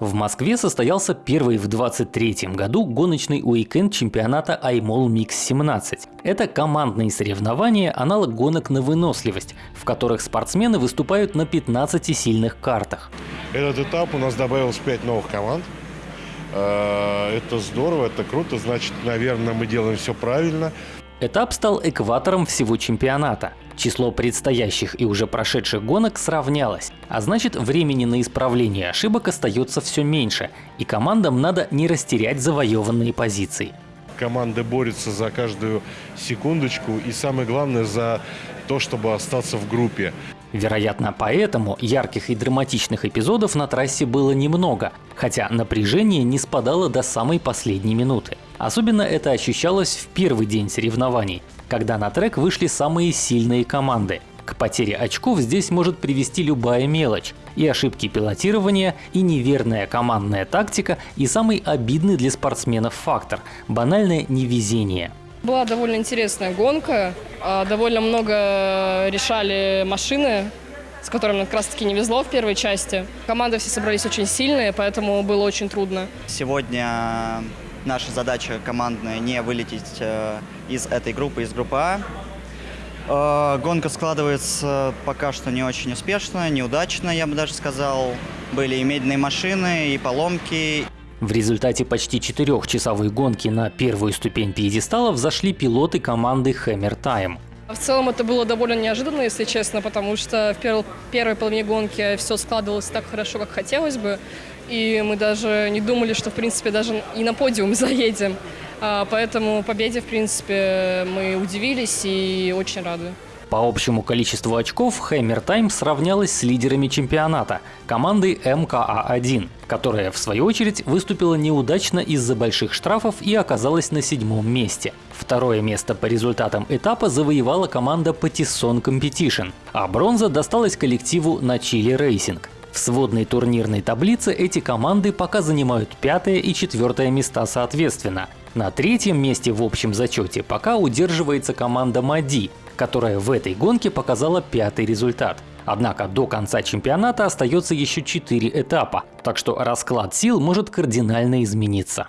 В Москве состоялся первый в 23 году гоночный уикенд чемпионата iMall Mix 17. Это командные соревнования, аналог гонок на выносливость, в которых спортсмены выступают на 15 сильных картах. Этот этап у нас добавилось 5 новых команд. Э, это здорово, это круто, значит, наверное, мы делаем все правильно. Этап стал экватором всего чемпионата. Число предстоящих и уже прошедших гонок сравнялось, а значит времени на исправление ошибок остается все меньше, и командам надо не растерять завоеванные позиции. Команды борются за каждую секундочку и самое главное за то, чтобы остаться в группе. Вероятно, поэтому ярких и драматичных эпизодов на трассе было немного, хотя напряжение не спадало до самой последней минуты. Особенно это ощущалось в первый день соревнований, когда на трек вышли самые сильные команды. К потере очков здесь может привести любая мелочь. И ошибки пилотирования, и неверная командная тактика, и самый обидный для спортсменов фактор – банальное невезение. Была довольно интересная гонка, а, довольно много решали машины, с которыми как раз таки не везло в первой части. Команды все собрались очень сильные, поэтому было очень трудно. Сегодня наша задача командная не вылететь э, из этой группы, из группы А. Э, гонка складывается пока что не очень успешно, неудачно, я бы даже сказал. Были и медленные машины, и поломки, в результате почти четырехчасовой гонки на первую ступень пьедестала взошли пилоты команды Hammer Time. В целом это было довольно неожиданно, если честно, потому что в первой, первой половине гонки все складывалось так хорошо, как хотелось бы. И мы даже не думали, что в принципе даже и на подиум заедем. А, поэтому победе, в принципе, мы удивились и очень рады. По общему количеству очков Hammer Time сравнялась с лидерами чемпионата – командой МКА-1, которая в свою очередь выступила неудачно из-за больших штрафов и оказалась на седьмом месте. Второе место по результатам этапа завоевала команда Patisson Competition, а бронза досталась коллективу на Chile Racing. В сводной турнирной таблице эти команды пока занимают пятое и четвертое места соответственно. На третьем месте в общем зачете пока удерживается команда Мади, которая в этой гонке показала пятый результат. Однако до конца чемпионата остается еще 4 этапа, так что расклад сил может кардинально измениться.